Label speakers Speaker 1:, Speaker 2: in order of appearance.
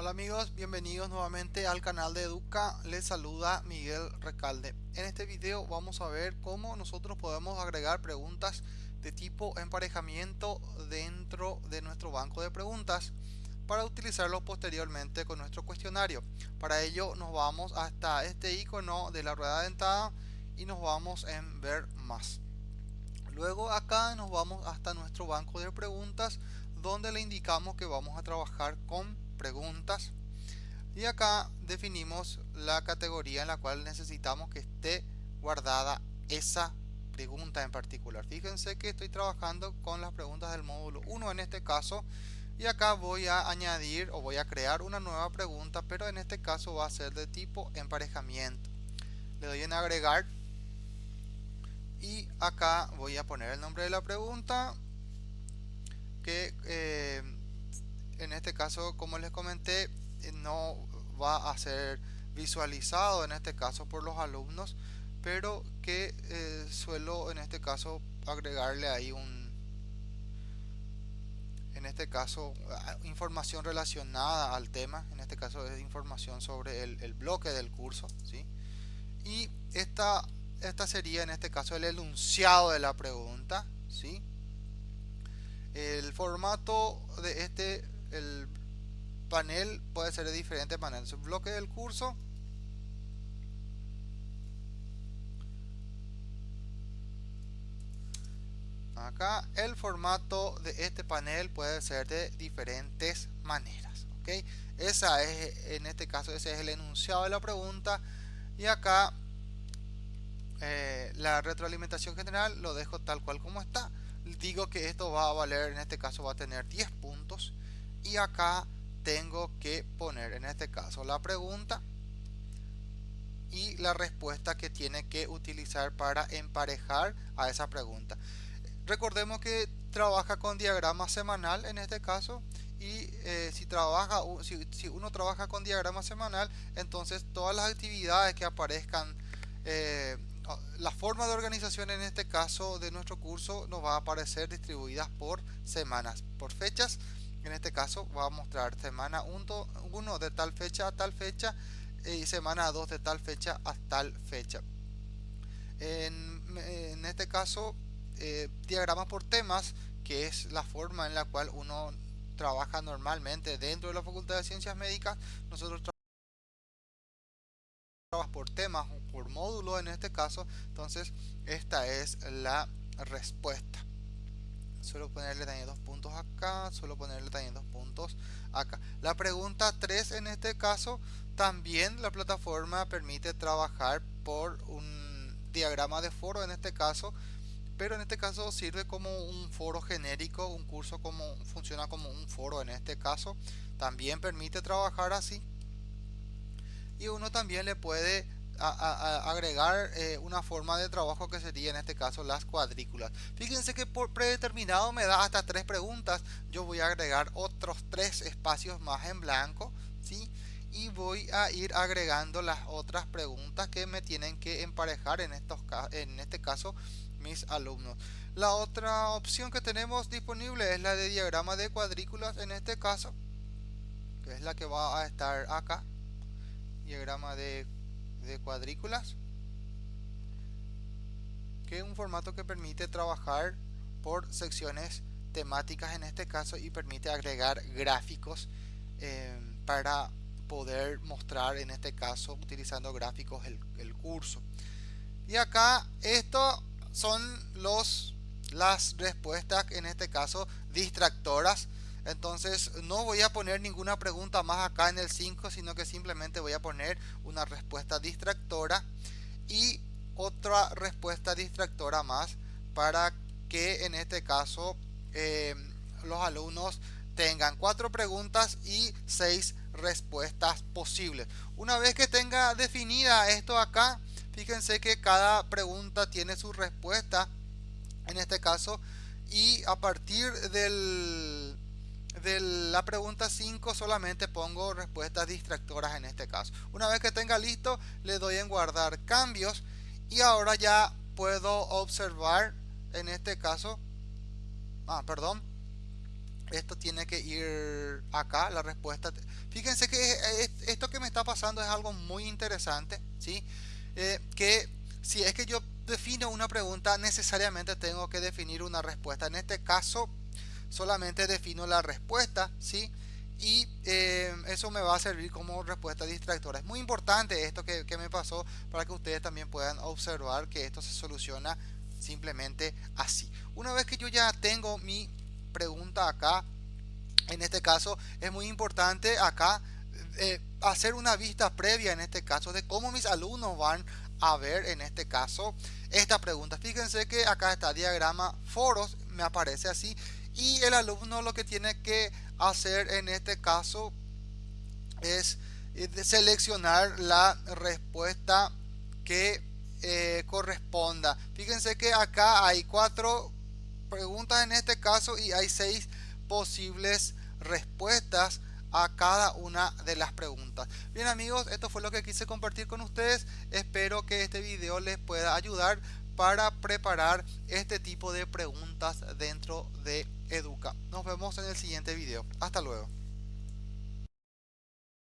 Speaker 1: Hola amigos, bienvenidos nuevamente al canal de Educa, les saluda Miguel Recalde. En este video vamos a ver cómo nosotros podemos agregar preguntas de tipo emparejamiento dentro de nuestro banco de preguntas para utilizarlo posteriormente con nuestro cuestionario. Para ello nos vamos hasta este icono de la rueda dentada y nos vamos en ver más. Luego acá nos vamos hasta nuestro banco de preguntas donde le indicamos que vamos a trabajar con preguntas. Y acá definimos la categoría en la cual necesitamos que esté guardada esa pregunta en particular. Fíjense que estoy trabajando con las preguntas del módulo 1 en este caso y acá voy a añadir o voy a crear una nueva pregunta pero en este caso va a ser de tipo emparejamiento. Le doy en agregar y acá voy a poner el nombre de la pregunta que eh, en este caso como les comenté eh, no va a ser visualizado en este caso por los alumnos pero que eh, suelo en este caso agregarle ahí un en este caso información relacionada al tema en este caso es información sobre el, bloque del curso ¿sí? y esta, esta sería en este caso el enunciado de la pregunta ¿sí? el formato de este el panel puede ser de diferentes maneras. El bloque del curso. Acá el formato de este panel puede ser de diferentes maneras. ¿ok? Esa es, en este caso, ese es el enunciado de la pregunta. Y acá eh, la retroalimentación general lo dejo tal cual como está. Digo que esto va a valer, en este caso va a tener 10 puntos y acá tengo que poner en este caso la pregunta y la respuesta que tiene que utilizar para emparejar a esa pregunta. Recordemos que trabaja con diagrama semanal en este caso y eh, si, trabaja, si, uno trabaja con diagrama semanal entonces todas las actividades que aparezcan eh, la forma de organización en este caso de nuestro curso nos va a aparecer distribuidas por semanas, por fechas en este caso va a mostrar semana 1 de tal fecha a tal fecha y semana 2 de tal fecha a tal fecha. En, este caso eh, diagramas por temas que es la forma en la cual uno trabaja normalmente dentro de la facultad de ciencias médicas nosotros trabajamos por temas o por módulo en este caso entonces esta es la respuesta suelo ponerle también dos puntos acá, suelo ponerle también dos puntos acá. La pregunta 3 en este caso, también la plataforma permite trabajar por un diagrama de foro en este caso, pero en este caso sirve como un foro genérico, un curso como funciona como un foro en este caso, también permite trabajar así. Y uno también le puede agregar eh, una forma de trabajo que sería en este caso las cuadrículas. Fíjense que por predeterminado me da hasta tres preguntas. Yo voy a agregar otros tres espacios más en blanco. ¿sí? Y voy a ir agregando las otras preguntas que me tienen que emparejar en, estos, en este caso mis alumnos. La otra opción que tenemos disponible es la de diagrama de cuadrículas en este caso. Que es la que va a estar acá. Diagrama de de cuadrículas que es un formato que permite trabajar por secciones temáticas en este caso y permite agregar gráficos eh, para poder mostrar en este caso utilizando gráficos el, el curso. Y acá esto son los las respuestas en este caso distractoras entonces no voy a poner ninguna pregunta más acá en el 5 sino que simplemente voy a poner una respuesta distractora y otra respuesta distractora más para que en este caso eh, los alumnos tengan cuatro preguntas y seis respuestas posibles. Una vez que tenga definida esto acá fíjense que cada pregunta tiene su respuesta en este caso y a partir del de la pregunta 5 solamente pongo respuestas distractoras en este caso. Una vez que tenga listo, le doy en guardar cambios y ahora ya puedo observar en este caso, ah, perdón, esto tiene que ir acá, la respuesta. Fíjense que esto que me está pasando es algo muy interesante, ¿sí? Eh, que si es que yo defino una pregunta, necesariamente tengo que definir una respuesta. En este caso, solamente defino la respuesta, ¿sí? Y eh, eso me va a servir como respuesta distractora. Es muy importante esto que, me pasó para que ustedes también puedan observar que esto se soluciona simplemente así. Una vez que yo ya tengo mi pregunta acá. En este caso es muy importante acá eh, hacer una vista previa en este caso de cómo mis alumnos van a ver en este caso esta pregunta. Fíjense que acá está diagrama foros, me aparece así y el alumno lo que tiene que hacer en este caso es eh, seleccionar la respuesta que eh, corresponda. Fíjense que acá hay cuatro preguntas en este caso y hay seis posibles respuestas a cada una de las preguntas. Bien amigos, esto fue lo que quise compartir con ustedes. Espero que este video les pueda ayudar para preparar este tipo de preguntas dentro de Educa. Nos vemos en el siguiente video. Hasta luego.